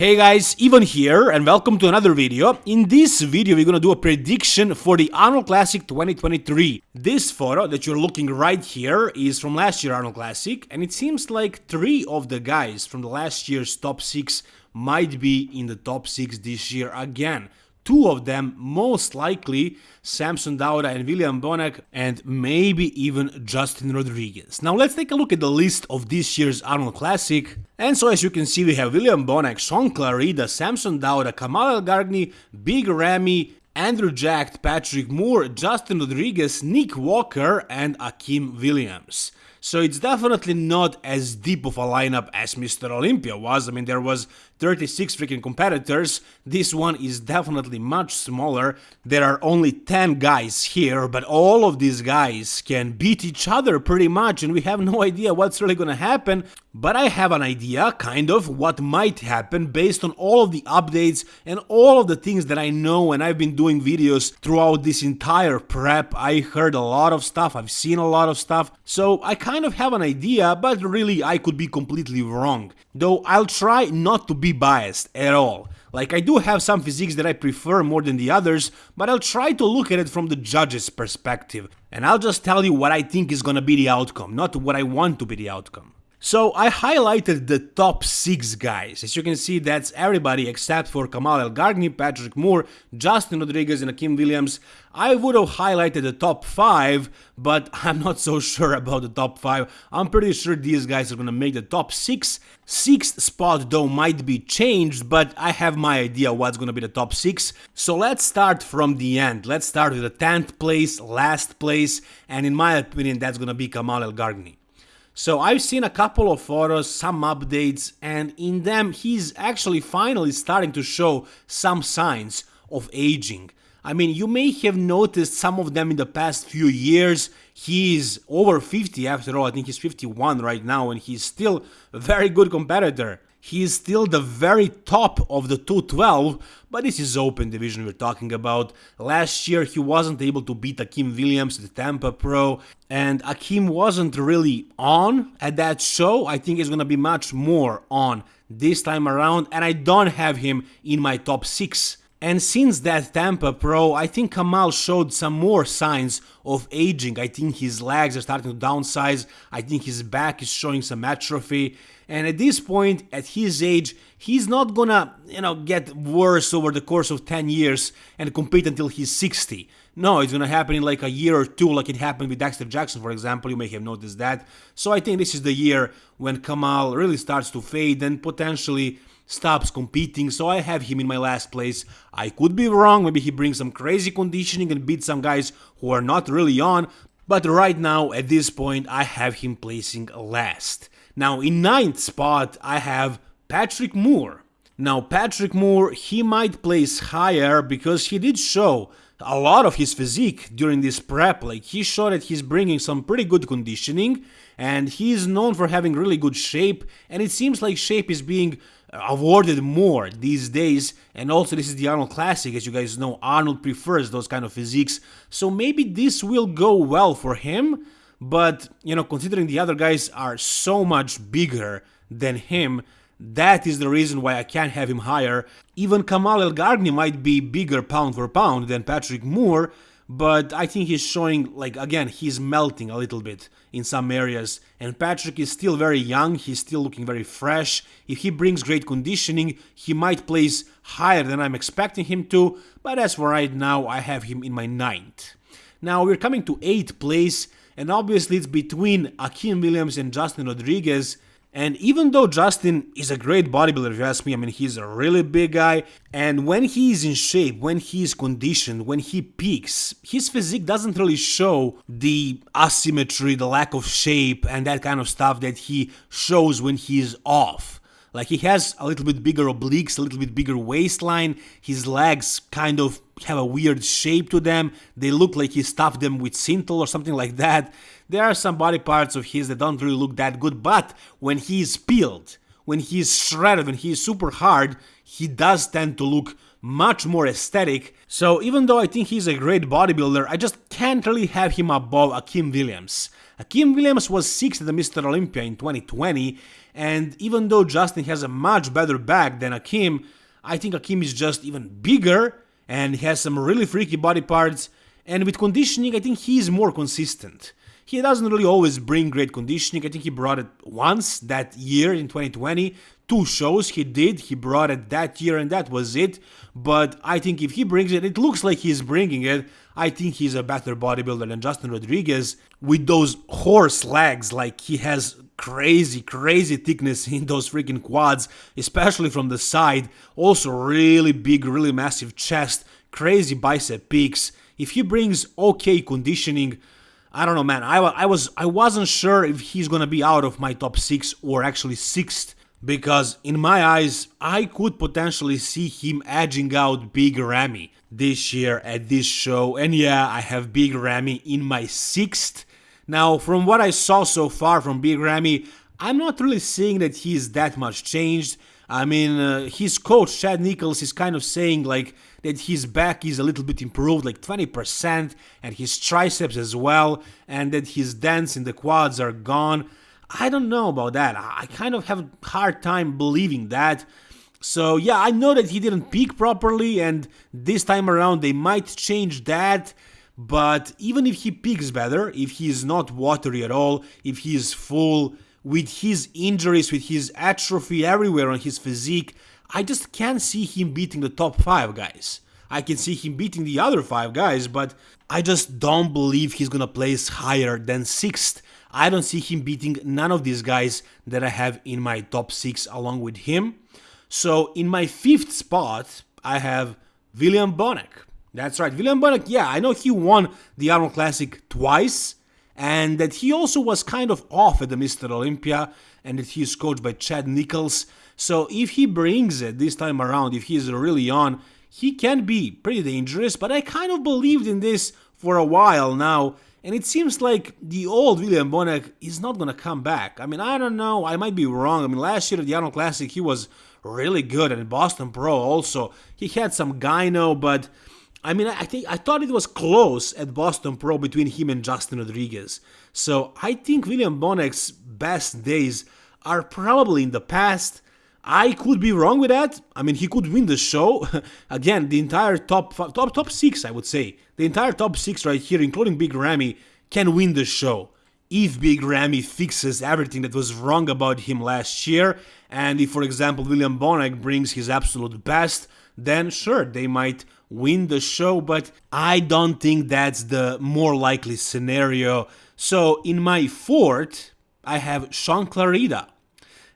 Hey guys, Ivan here and welcome to another video. In this video we're gonna do a prediction for the Arnold Classic 2023. This photo that you're looking right here is from last year Arnold Classic and it seems like three of the guys from the last year's top 6 might be in the top 6 this year again two of them most likely Samson Dauda and William Bonac and maybe even Justin Rodriguez. Now let's take a look at the list of this year's Arnold Classic. And so as you can see we have William Bonac, Shaun Clarida, Samson Dauda, Kamal Elgargni, Big Ramy, Andrew Jacked, Patrick Moore, Justin Rodriguez, Nick Walker and Akim Williams. So it's definitely not as deep of a lineup as Mr. Olympia was. I mean, there was 36 freaking competitors. This one is definitely much smaller. There are only 10 guys here, but all of these guys can beat each other pretty much, and we have no idea what's really gonna happen. But I have an idea, kind of, what might happen based on all of the updates and all of the things that I know and I've been doing videos throughout this entire prep. I heard a lot of stuff, I've seen a lot of stuff, so I kind of have an idea, but really I could be completely wrong. Though I'll try not to be biased at all. Like I do have some physiques that I prefer more than the others, but I'll try to look at it from the judge's perspective. And I'll just tell you what I think is gonna be the outcome, not what I want to be the outcome. So I highlighted the top 6 guys. As you can see, that's everybody except for Kamal Elgargni, Patrick Moore, Justin Rodriguez and Akim Williams. I would have highlighted the top 5, but I'm not so sure about the top 5. I'm pretty sure these guys are gonna make the top 6. Sixth spot though might be changed, but I have my idea what's gonna be the top 6. So let's start from the end. Let's start with the 10th place, last place, and in my opinion that's gonna be Kamal Elgargni. So I've seen a couple of photos, some updates, and in them he's actually finally starting to show some signs of aging. I mean, you may have noticed some of them in the past few years. He's over 50 after all, I think he's 51 right now, and he's still a very good competitor. He is still the very top of the 212, but this is open division we're talking about. Last year he wasn't able to beat Akim Williams, the Tampa Pro, and Akim wasn't really on at that show. I think he's gonna be much more on this time around, and I don't have him in my top 6 and since that Tampa Pro, I think Kamal showed some more signs of aging. I think his legs are starting to downsize. I think his back is showing some atrophy. And at this point, at his age, he's not gonna, you know, get worse over the course of 10 years and compete until he's 60. No, it's gonna happen in like a year or two, like it happened with Dexter Jackson, for example. You may have noticed that. So I think this is the year when Kamal really starts to fade and potentially stops competing, so I have him in my last place. I could be wrong, maybe he brings some crazy conditioning and beats some guys who are not really on, but right now, at this point, I have him placing last. Now, in ninth spot, I have Patrick Moore. Now, Patrick Moore, he might place higher because he did show a lot of his physique during this prep. Like, he showed that he's bringing some pretty good conditioning, and he is known for having really good shape, and it seems like shape is being awarded more these days. And also this is the Arnold Classic as you guys know. Arnold prefers those kind of physiques. So maybe this will go well for him but you know considering the other guys are so much bigger than him that is the reason why I can't have him higher. Even Kamal Elgargni might be bigger pound for pound than Patrick Moore but I think he's showing like again he's melting a little bit in some areas. And Patrick is still very young he's still looking very fresh. If he brings great conditioning he might place higher than I'm expecting him to but as for right now I have him in my ninth. Now we're coming to 8th place and obviously it's between Akim Williams and Justin Rodriguez and even though Justin is a great bodybuilder, if you ask me, I mean, he's a really big guy, and when he's in shape, when he's conditioned, when he peaks, his physique doesn't really show the asymmetry, the lack of shape, and that kind of stuff that he shows when he's off. Like he has a little bit bigger obliques, a little bit bigger waistline, his legs kind of have a weird shape to them, they look like he stuffed them with Synthol or something like that. There are some body parts of his that don't really look that good, but when he's peeled, when he's shredded, when he's super hard, he does tend to look much more aesthetic. So even though I think he's a great bodybuilder, I just can't really have him above Akim Williams. Akim Williams was 6th at the Mr. Olympia in 2020, and even though Justin has a much better back than Akim, I think Akim is just even bigger and has some really freaky body parts, and with conditioning I think he's more consistent. He doesn't really always bring great conditioning, I think he brought it once that year in 2020, two shows he did, he brought it that year and that was it. But I think if he brings it, it looks like he's bringing it. I think he's a better bodybuilder than Justin Rodriguez with those horse legs. Like he has crazy, crazy thickness in those freaking quads, especially from the side. Also, really big, really massive chest, crazy bicep peaks. If he brings okay conditioning, I don't know, man. I, I was I wasn't sure if he's gonna be out of my top six or actually sixth because in my eyes, I could potentially see him edging out Big Ramy this year at this show. And yeah, I have Big Ramy in my sixth. Now, from what I saw so far from Big Ramy, I'm not really seeing that he's that much changed. I mean, uh, his coach, Chad Nichols, is kind of saying like that his back is a little bit improved, like 20%, and his triceps as well, and that his dents in the quads are gone. I don't know about that. I kind of have a hard time believing that. So yeah, I know that he didn't peak properly and this time around they might change that. But even if he peaks better, if he is not watery at all, if he is full, with his injuries, with his atrophy everywhere on his physique, I just can't see him beating the top 5 guys. I can see him beating the other 5 guys, but I just don't believe he's gonna place higher than 6th I don't see him beating none of these guys that I have in my top 6 along with him. So in my fifth spot, I have William Bonac. That's right, William Bonac, yeah, I know he won the Arnold Classic twice, and that he also was kind of off at the Mr. Olympia, and that he is coached by Chad Nichols. So if he brings it this time around, if he's really on, he can be pretty dangerous, but I kind of believed in this for a while now, and it seems like the old William Bonac is not gonna come back. I mean, I don't know, I might be wrong. I mean, last year at the Arnold Classic, he was really good, and Boston Pro also. He had some gyno, but I mean, I think I thought it was close at Boston Pro between him and Justin Rodriguez. So I think William Bonac's best days are probably in the past. I could be wrong with that. I mean, he could win the show. Again, the entire top top top six, I would say, the entire top six right here, including Big Ramy, can win the show if Big Ramy fixes everything that was wrong about him last year, and if, for example, William Bonac brings his absolute best, then sure, they might win the show, but I don't think that's the more likely scenario. So in my fourth, I have Shaun Clarida.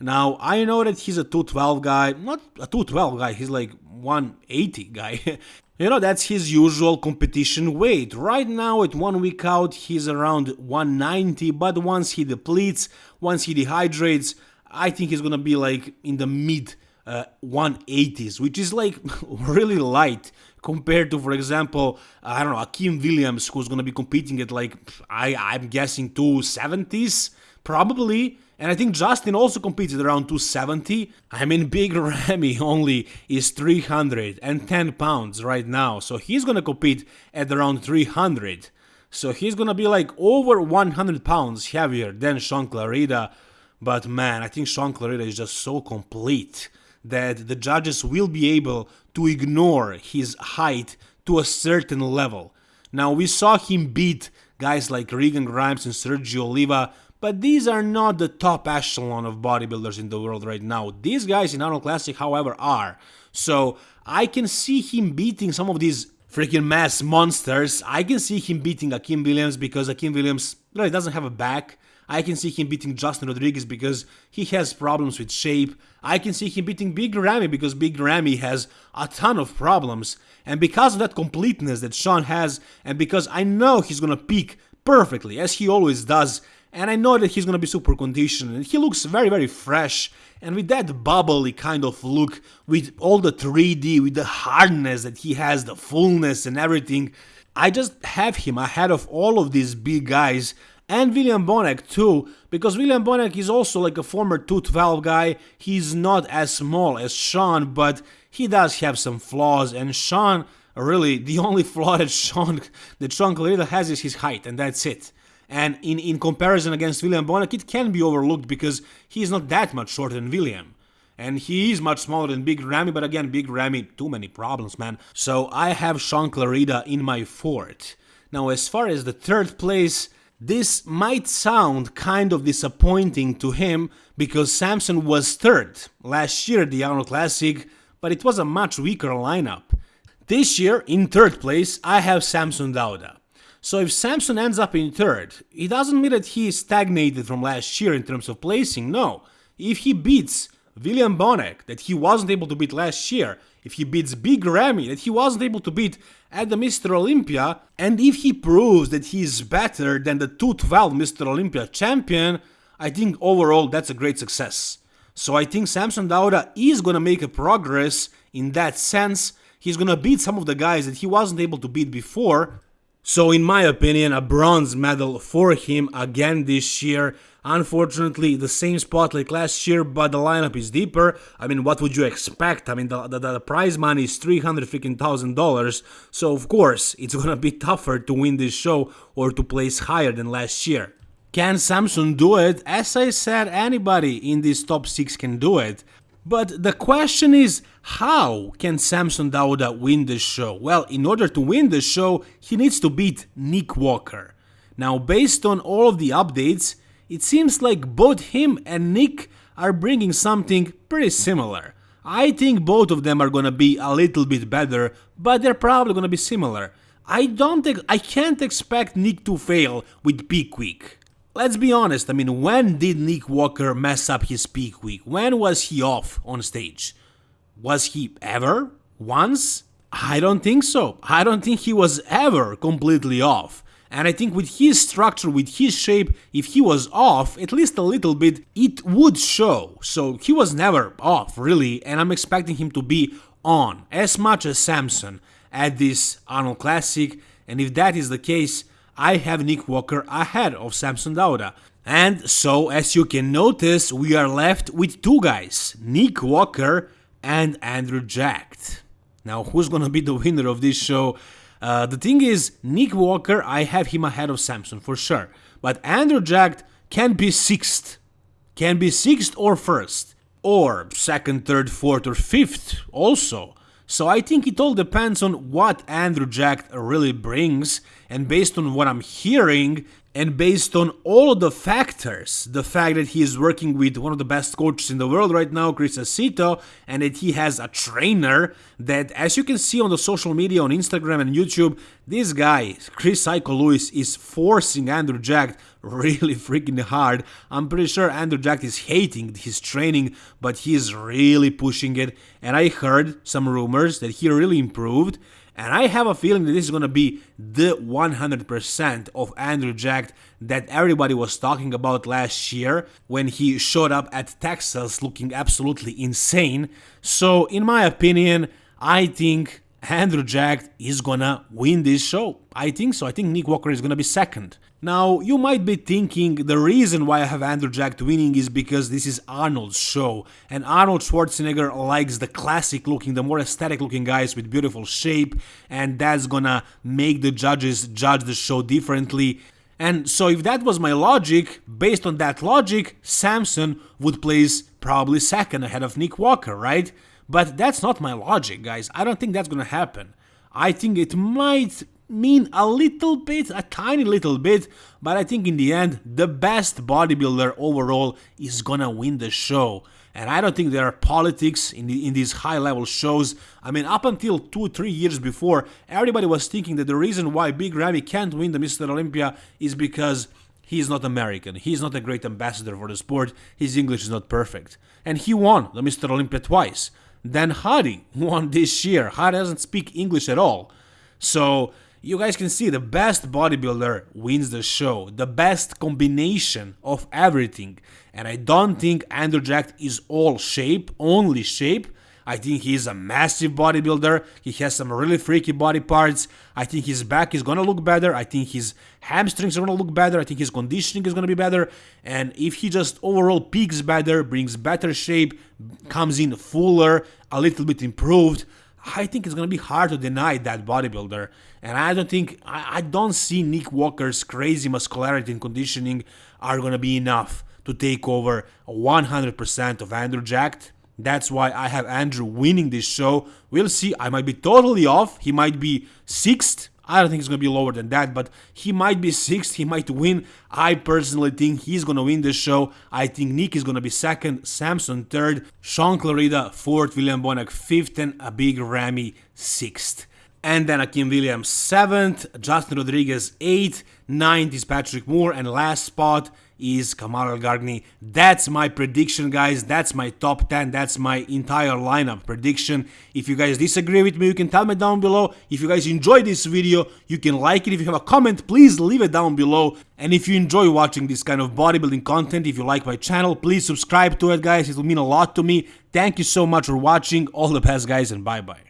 Now, I know that he's a 212 guy, not a 212 guy, he's like 180 guy. you know, that's his usual competition weight. Right now, at one week out, he's around 190, but once he depletes, once he dehydrates, I think he's gonna be like in the mid uh, 180s, which is like really light compared to, for example, I don't know, Akim Williams, who's gonna be competing at like, I, I'm guessing 270s, probably. And I think Justin also competed around 270. I mean, Big Ramy only is 310 pounds right now, so he's gonna compete at around 300. So he's gonna be like over 100 pounds heavier than Shaun Clarida. But man, I think Shaun Clarida is just so complete that the judges will be able to ignore his height to a certain level. Now, we saw him beat guys like Regan Grimes and Sergio Oliva but these are not the top echelon of bodybuilders in the world right now. These guys in Arnold Classic, however, are. So I can see him beating some of these freaking mass monsters. I can see him beating Akim Williams because Akim Williams really doesn't have a back. I can see him beating Justin Rodriguez because he has problems with shape. I can see him beating Big Ramy because Big Ramy has a ton of problems. And because of that completeness that Shaun has, and because I know he's gonna peak perfectly, as he always does, and I know that he's gonna be super conditioned and he looks very very fresh and with that bubbly kind of look with all the 3D with the hardness that he has the fullness and everything I just have him ahead of all of these big guys and William Bonac too, because William Bonac is also like a former 212 guy. He's not as small as Shaun, but he does have some flaws, and Shaun really the only flaw that Shaun that Shaun Clarida has is his height, and that's it. And in, in comparison against William Bonac, it can be overlooked because he's not that much shorter than William. And he is much smaller than Big Ramy, but again, Big Ramy, too many problems, man. So I have Shaun Clarida in my fourth. Now, as far as the third place, this might sound kind of disappointing to him because Samson was third last year at the Arnold Classic, but it was a much weaker lineup. This year, in third place, I have Samson Dauda. So if Samson ends up in third, it doesn't mean that he stagnated from last year in terms of placing, no. If he beats William Bonac, that he wasn't able to beat last year, if he beats Big Ramy, that he wasn't able to beat at the Mr. Olympia, and if he proves that he is better than the 212 Mr. Olympia champion, I think overall that's a great success. So I think Samson Dauda is gonna make a progress in that sense, he's gonna beat some of the guys that he wasn't able to beat before. So in my opinion, a bronze medal for him again this year. Unfortunately, the same spot like last year, but the lineup is deeper. I mean, what would you expect? I mean, the, the, the prize money is three hundred freaking thousand dollars. So of course, it's gonna be tougher to win this show or to place higher than last year. Can Samson do it? As I said, anybody in this top 6 can do it. But the question is, how can Samson Dauda win the show? Well, in order to win the show, he needs to beat Nick Walker. Now, based on all of the updates, it seems like both him and Nick are bringing something pretty similar. I think both of them are gonna be a little bit better, but they're probably gonna be similar. I don't I can't expect Nick to fail with Peak Week. Let's be honest, I mean, when did Nick Walker mess up his peak week? When was he off on stage? Was he ever? Once? I don't think so. I don't think he was ever completely off. And I think with his structure, with his shape, if he was off, at least a little bit, it would show. So he was never off, really, and I'm expecting him to be on as much as Samson at this Arnold Classic. And if that is the case, I have Nick Walker ahead of Samson Dauda. And so, as you can notice, we are left with two guys, Nick Walker and Andrew Jacked. Now, who's gonna be the winner of this show? Uh, the thing is, Nick Walker, I have him ahead of Samson for sure. But Andrew Jacked can be sixth. Can be sixth or first. Or second, third, fourth, or fifth also. So I think it all depends on what Andrew Jack really brings, and based on what I'm hearing, and based on all of the factors, the fact that he is working with one of the best coaches in the world right now, Chris Aceto, and that he has a trainer that, as you can see on the social media, on Instagram and YouTube, this guy, Chris Psycho Lewis, is forcing Andrew Jack really freaking hard. I'm pretty sure Andrew Jack is hating his training, but he's really pushing it. And I heard some rumors that he really improved. And I have a feeling that this is going to be the 100% of Andrew Jack that everybody was talking about last year when he showed up at Texas looking absolutely insane. So, in my opinion, I think Andrew Jack is gonna win this show. I think so. I think Nick Walker is gonna be second. Now, you might be thinking the reason why I have Andrew Jack winning is because this is Arnold's show, and Arnold Schwarzenegger likes the classic looking, the more aesthetic looking guys with beautiful shape, and that's gonna make the judges judge the show differently. And so, if that was my logic, based on that logic, Samson would place probably second ahead of Nick Walker, right? But that's not my logic, guys. I don't think that's gonna happen. I think it might mean a little bit, a tiny little bit, but I think in the end, the best bodybuilder overall is gonna win the show. And I don't think there are politics in, the, in these high level shows. I mean, up until two, three years before, everybody was thinking that the reason why Big Ramy can't win the Mr. Olympia is because he's not American. He's not a great ambassador for the sport. His English is not perfect. And he won the Mr. Olympia twice. Then Hadi won this year. Hadi doesn't speak English at all. So you guys can see the best bodybuilder wins the show, the best combination of everything. And I don't think Andrew Jack is all shape, only shape. I think he's a massive bodybuilder. He has some really freaky body parts. I think his back is gonna look better. I think his hamstrings are gonna look better. I think his conditioning is gonna be better. And if he just overall peaks better, brings better shape, comes in fuller, a little bit improved, I think it's gonna be hard to deny that bodybuilder. And I don't think I, I don't see Nick Walker's crazy muscularity and conditioning are gonna be enough to take over 100% of Andrew Jacked. That's why I have Andrew winning this show. We'll see. I might be totally off. He might be sixth. I don't think it's going to be lower than that, but he might be sixth. He might win. I personally think he's going to win this show. I think Nick is going to be second, Samson third, Shaun Clarida fourth, William Bonac fifth, and a big Ramy sixth. And then Akim Williams seventh, Justin Rodriguez eighth, ninth is Patrick Moore, and last spot is Kamal Elgargni. That's my prediction, guys. That's my top 10. That's my entire lineup prediction. If you guys disagree with me, you can tell me down below. If you guys enjoy this video, you can like it. If you have a comment, please leave it down below. And if you enjoy watching this kind of bodybuilding content, if you like my channel, please subscribe to it, guys. It will mean a lot to me. Thank you so much for watching. All the best, guys, and bye-bye.